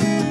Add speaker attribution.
Speaker 1: you